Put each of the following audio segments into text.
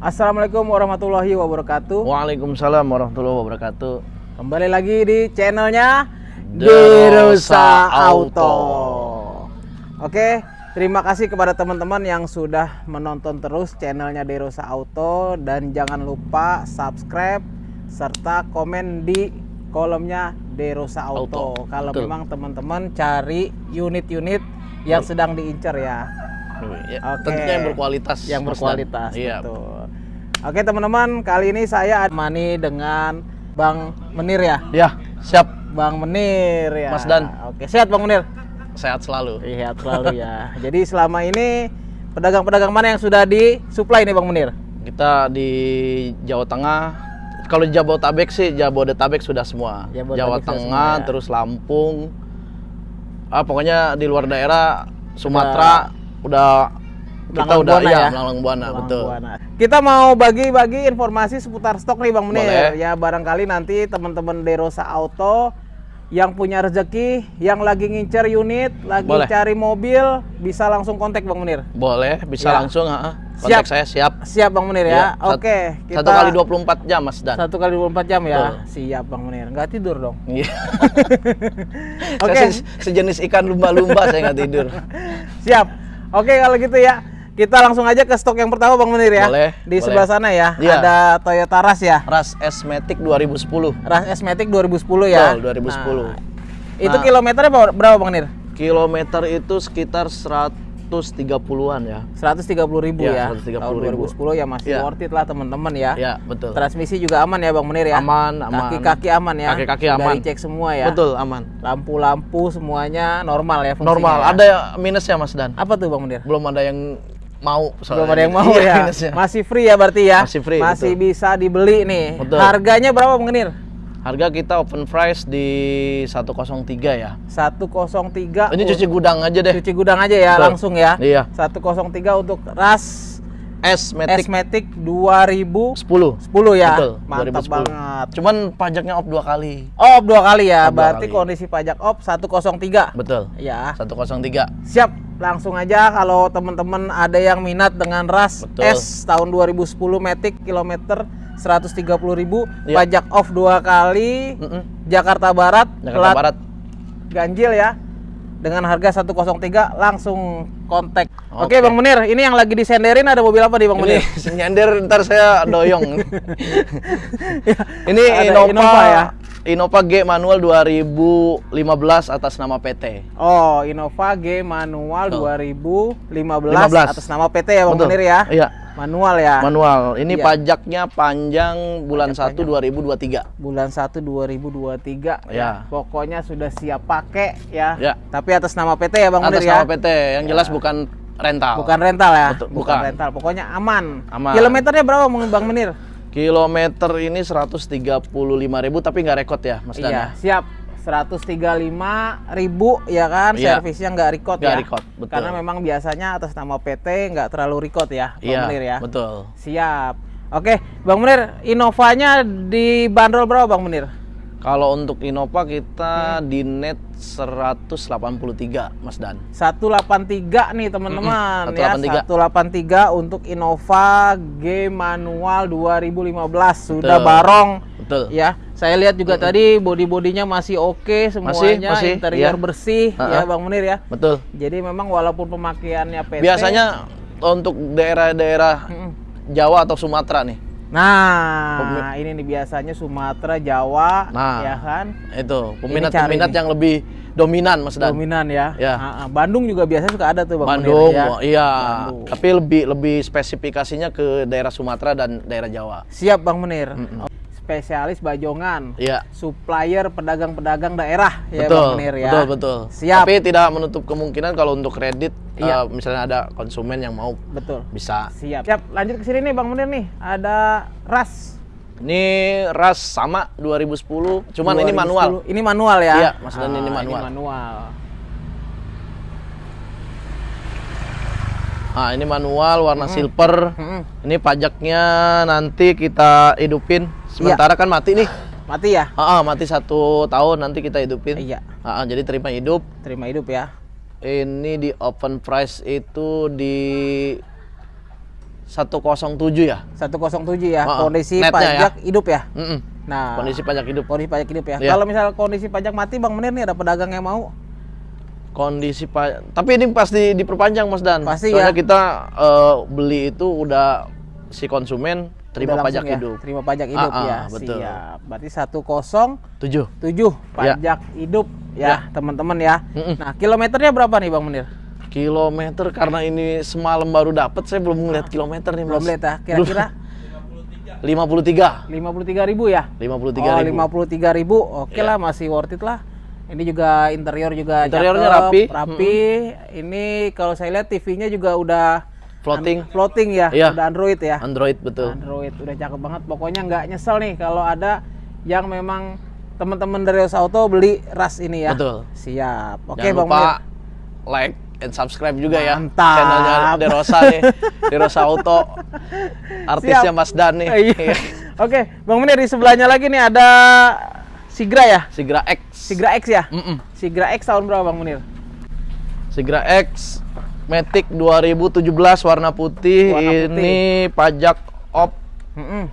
Assalamualaikum warahmatullahi wabarakatuh. Waalaikumsalam warahmatullahi wabarakatuh. Kembali lagi di channelnya Derosa Auto. Oke, terima kasih kepada teman-teman yang sudah menonton terus channelnya Derosa Auto dan jangan lupa subscribe serta komen di kolomnya Derosa Auto. Auto, Kalau betul. memang teman-teman cari unit-unit yang sedang diincar ya. Ya, Oke. Tentunya yang berkualitas. yang berkualitas Iya. betul. Oke teman-teman, kali ini saya mani dengan Bang Menir ya. Ya, siap. Bang Menir ya. Mas Dan. Oke, sehat Bang Menir. Sehat selalu. Sehat selalu ya. Jadi selama ini pedagang-pedagang mana yang sudah disuplai nih Bang Menir? Kita di Jawa Tengah. Kalau Jabodetabek sih Jabodetabek sudah semua. Jabodetabek Jawa Tengah, semua, ya. terus Lampung. Ah, pokoknya di luar daerah Sumatera udah kita Melanglang udah Buana ya, ya? Melanglang Buana, betul. Buana. Kita mau bagi-bagi informasi seputar stok nih Bang Menir. Boleh. Ya barangkali nanti teman-teman Derosa Auto yang punya rezeki, yang lagi ngincer unit, lagi Boleh. cari mobil, bisa langsung kontak Bang Menir. Boleh, bisa Ya. langsung, Siap. kontak saya siap. Siap Bang Menir ya. Sat- Oke, kita Satu kali 24 jam, Mas Dan. Satu kali 24 jam ya. Betul. Siap Bang Menir. Nggak tidur dong. Iya. Oke. Saya se- sejenis ikan lumba-lumba saya nggak tidur. Siap. Oke kalau gitu ya. Kita langsung aja ke stok yang pertama Bang Menir ya. Boleh, Di boleh. sebelah sana ya. Iya. Ada Toyota Rush ya. Ras S-Matic 2010. Rush S-Matic 2010 ya. Betul, 2010. Nah, itu Nah. kilometernya berapa, Bang Menir? Kilometer itu sekitar 130-an ya. 130 ribu ya. Iya, 130.000. Tahun 2010 ya masih Iya. worth it lah teman-teman ya. Ya, betul. Transmisi juga aman ya Bang Menir ya. Aman, aman. Kaki-kaki aman ya. Kaki-kaki aman. dicek semua ya. Betul, aman. Lampu-lampu semuanya normal ya fungsinya Normal. ya? Ada minusnya Mas Dan. Apa tuh Bang Menir? Belum ada yang mau. Belum ada yang mau Iya, ya. minusnya. Masih free ya berarti ya. Masih free, Masih betul. bisa dibeli nih. Betul. Harganya berapa Bang Menir? Harga kita open price di 103 ya. 103. Ini cuci gudang aja deh. cuci gudang aja ya Betul. langsung ya. Iya. 103 untuk ras S-Matic S-Matic 2010 10. ya. Betul, Mantap 2010. banget. Cuman pajaknya off dua kali. Op dua kali ya. Op berarti kali. kondisi pajak op 103. Betul. Ya. 103. Siap. Langsung aja kalau teman-teman ada yang minat dengan ras Betul. S tahun 2010 Matic kilometer 130.000 Iya. pajak off dua kali Mm-mm. Jakarta Barat Jakarta plat Barat. ganjil ya dengan harga 103 langsung kontak. Oke Oke. Bang Menir, ini yang lagi disenderin ada mobil apa nih Bang Ini Menir? nyender ntar saya doyong. ini Ada Innova, Innova ya? Innova G manual 2015 atas nama PT. Oh, Innova G manual Betul. 2015 15. atas nama PT ya Bang Betul. Menir ya? Iya, Manual ya. manual. Ini Iya. pajaknya panjang bulan Pajak 1 2023. Bulan 1 2023 Ya. Pokoknya sudah siap pakai ya. Ya. Tapi atas nama PT ya Bang Atas Menir ya? nama PT, yang jelas bukan rental. Bukan rental ya? Betul, bukan. bukan. rental. Pokoknya aman. Aman. Kilometernya berapa Bang Menir? Kilometer ini 135.000 tapi nggak rekod ya, Mas Dan. Iya, ya? siap. 135 ribu ya kan, Iya. servisnya nggak record Nggak ya. record, betul. Karena memang biasanya atas nama PT nggak terlalu record ya, Bang Iya, Menir ya. betul. Siap. Oke, Bang Menir, Innovanya dibanderol berapa Bang Menir? Kalau untuk Innova Hmm. kita di net 183, Mas Dan. 183 nih teman-teman Mm-mm, ya. 183. 183 untuk Innova G manual 2015 sudah Betul. barong Betul. ya. Saya lihat juga tadi body-bodinya masih oke semuanya, masih, interior iya. bersih ya Ha-ha. Bang Menir ya. Betul. Jadi memang walaupun pemakaiannya PT Biasanya untuk daerah-daerah Mm-mm. Jawa atau Sumatera nih. Nah, ini nih biasanya Sumatera, Jawa, Nah. ya kan? Itu peminat-peminat yang lebih dominan, Mas Dan. Dominan ya. Ya. Bandung juga biasanya suka ada tuh Bang Bandung, ya. oh, iya. Bandung. Tapi lebih lebih spesifikasinya ke daerah Sumatera dan daerah Jawa. Siap Bang Menir. Mm-mm. Spesialis bajongan. Iya. Supplier pedagang-pedagang daerah ya betul, Bang Menir ya. betul, betul. Siap. Tapi tidak menutup kemungkinan kalau untuk kredit, Iya. eh, misalnya ada konsumen yang mau Betul. bisa. Siap. Siap. Lanjut ke sini nih Bang Menir nih. Ada ras. Ini ras sama 2010, cuman ini 2010. manual. Ini manual ya. Iya, Mas Dan, ini Ah, manual. Ini manual. Nah, ini manual warna silver. Mm-mm. Ini pajaknya nanti kita hidupin. Sementara kan mati nih. Mati ya? Ah, mati satu tahun nanti kita hidupin. Iya. Ah, jadi terima hidup. Terima hidup ya. Ini di open price itu di 107 ya. 107 ya. Oh, oh. Kondisi Netnya ya. pajak hidup ya. Mm-mm. Nah, Kondisi pajak hidup. kondisi pajak hidup ya. Iya. Kalau misal kondisi pajak mati Bang Menir nih ada pedagang yang mau. Kondisi pajak. Tapi ini pasti diperpanjang Mas Dan. Pasti Soalnya ya. kita eh, beli itu udah si konsumen terima Udah pajak ya, hidup. Terima pajak hidup Ah, ah, ya. betul. Siap. Berarti 107 7. pajak hidup ya, Ya. teman-teman ya. Mm-mm. Nah, kilometernya berapa nih Bang Menir? Kilometer karena ini semalam baru dapat saya belum ngeliat kilometer nih. Belum lihat ya. Kira-kira 53. 53 ribu ya? 53 oh, ribu. 53 ribu. Oke Iya. lah, masih worth it lah. Ini juga interior juga Interiornya cakep, rapi. rapi. Ini kalau saya lihat TV-nya juga udah Floating. an- floating ya, Iya. udah Android ya. Android betul. Android udah cakep banget. Pokoknya nggak nyesel nih kalau ada yang memang teman-teman dari Rosa Auto beli ras ini ya. Betul. Siap. Oke, Jangan Bang lupa Munir. like and subscribe juga ya Mantap. channelnya Derosa nih, Derosa Auto. Artisnya Siap. Mas Dan nih. Iya. Oke, Bang Munir di sebelahnya lagi nih ada Sigra ya? Sigra X. Sigra X ya? Mm-mm. Sigra X tahun berapa Bang Munir? Sigra X Matic 2017 warna putih. Warna putih. Ini pajak op Mm-mm.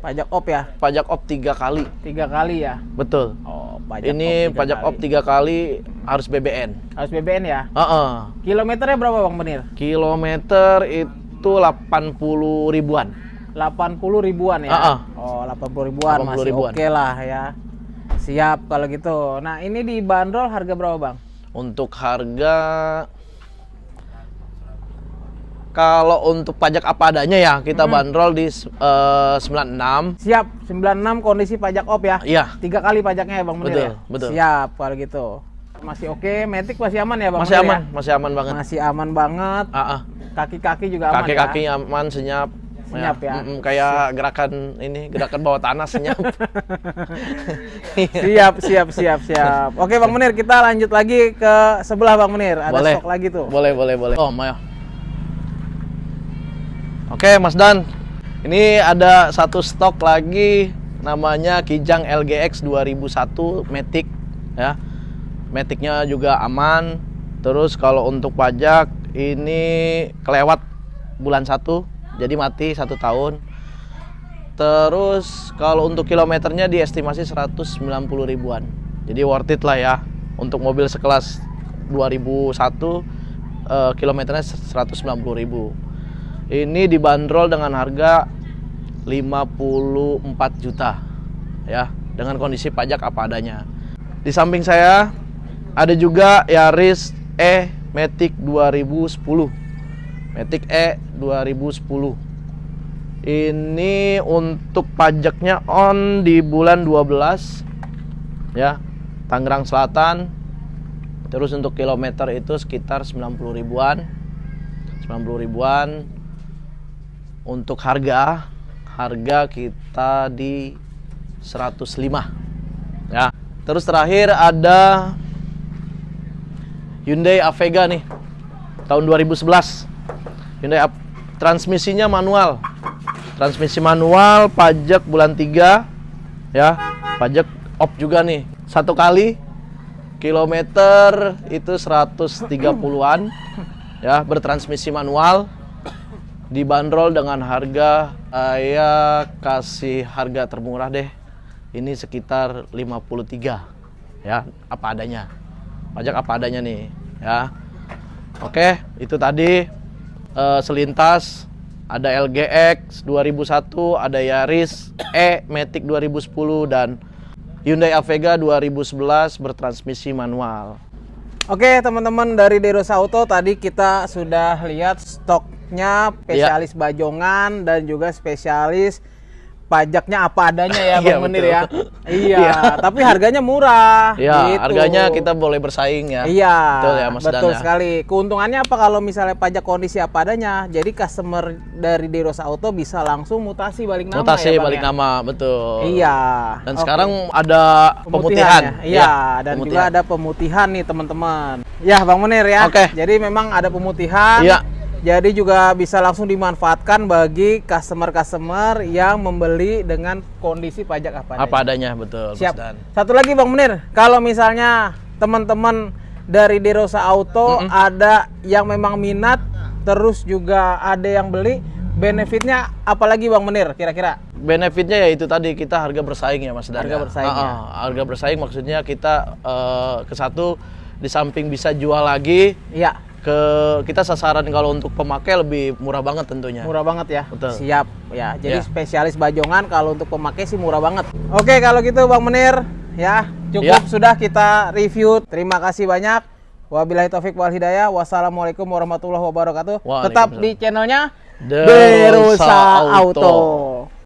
Pajak op ya? pajak op tiga kali. Tiga kali ya? Betul. Oh, pajak ini tiga pajak kali. op tiga kali harus BBN. Harus BBN ya? Heeh. Kilometernya berapa Bang Munir? Kilometer itu 80 ribuan. 80 ribuan ya? Ah, ah. Oh, 80 ribuan 80 masih ribuan. oke lah ya. Siap kalau gitu. Nah, ini di bandrol harga berapa, Bang? Untuk harga kalau untuk pajak apa adanya ya kita bandrol di eh, 96. Siap, 96 kondisi pajak op ya? Iya, Tiga kali pajaknya ya, Bang Munir Betul, ya? betul. Siap kalau gitu. Masih oke, Matic masih aman ya, Bang masih Munir aman, ya? masih aman banget. Masih aman banget. Kaki-kaki juga aman Kaki-kaki ya? aman, senyap. Senyap ya? mm-mm, kayak gerakan ini, gerakan bawah tanah senyap. Siap, siap, siap, siap. Oke, Bang Munir, kita lanjut lagi ke sebelah Bang Munir. Ada boleh. stok lagi tuh. Boleh, boleh, boleh. Oh, Maya. Oke, Mas Dan. Ini ada satu stok lagi namanya Kijang LGX 2001 Matic ya. Maticnya juga aman. Terus kalau untuk pajak ini kelewat bulan 1 jadi mati satu tahun. Terus kalau untuk kilometernya diestimasi 190 ribuan. Jadi worth it lah ya untuk mobil sekelas 2001 eh, kilometernya 190 ribu. Ini dibanderol dengan harga 54 juta ya dengan kondisi pajak apa adanya. Di samping saya ada juga Yaris E Matic 2010. Matic E 2010. Ini untuk pajaknya on di bulan 12 ya. Tangerang Selatan. Terus untuk kilometer itu sekitar 90 ribuan. 90 ribuan. Untuk harga harga kita di 105 ya. Terus terakhir ada Hyundai Avega nih tahun 2011. Hyundai transmisinya manual. Transmisi manual, pajak bulan 3 ya. Pajak op juga nih. Satu kali kilometer itu 130-an ya, bertransmisi manual. Dibanderol dengan harga saya kasih harga termurah deh. Ini sekitar 53 ya, apa adanya. Pajak apa adanya nih, ya. Oke, itu tadi eh, selintas ada LGX 2001, ada Yaris E Matic 2010 dan Hyundai Avega 2011 bertransmisi manual. Oke, teman-teman dari Derosa Auto tadi kita sudah lihat stoknya spesialis Iya. bajongan dan juga spesialis pajaknya apa adanya ya, Iya, Bang Menir betul. ya. Iya, Iya. tapi harganya murah. Ya, gitu. harganya kita boleh bersaing ya. Iya, Betul ya, Mas betul Dan ya. sekali. Keuntungannya apa kalau misalnya pajak kondisi apa adanya? Jadi customer dari Derosa Auto bisa langsung mutasi balik nama Mutasi ya, balik ya? nama, betul. Iya. Dan Oke. sekarang ada pemutihan. ya. Iya, dan juga pemutihan. ada pemutihan nih teman-teman. Ya, Bang Munir ya. Oke. Jadi memang ada pemutihan. Iya. Jadi juga bisa langsung dimanfaatkan bagi customer-customer yang membeli dengan kondisi pajak apa apa adanya, betul, Mas Siap. Dan. Satu lagi Bang Munir, kalau misalnya teman-teman dari Derosa Auto ada yang memang minat, terus juga ada yang beli, benefitnya apalagi Bang Menir kira-kira? Benefitnya ya itu tadi kita harga bersaing ya Mas Dan. Harga ya. bersaing, Ah, ya. ah, harga bersaing maksudnya kita eh, ke satu di samping bisa jual lagi Iya, ke kita sasaran kalau untuk pemakai lebih murah banget tentunya. murah banget ya. Betul. Siap. Ya, jadi Ya. spesialis bajongan kalau untuk pemakai sih murah banget. Oke, kalau gitu Bang Menir, ya cukup Ya. sudah kita review. Terima kasih banyak. Wabillahi taufik wal hidayah. Wassalamualaikum warahmatullahi wabarakatuh. Tetap di channelnya Derosa Auto. Auto.